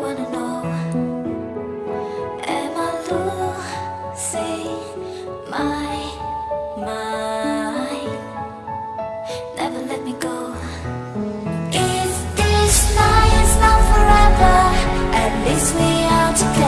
wanna know. Am I losing my mind? Never let me go. This night's forever? At least we are together.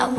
I'm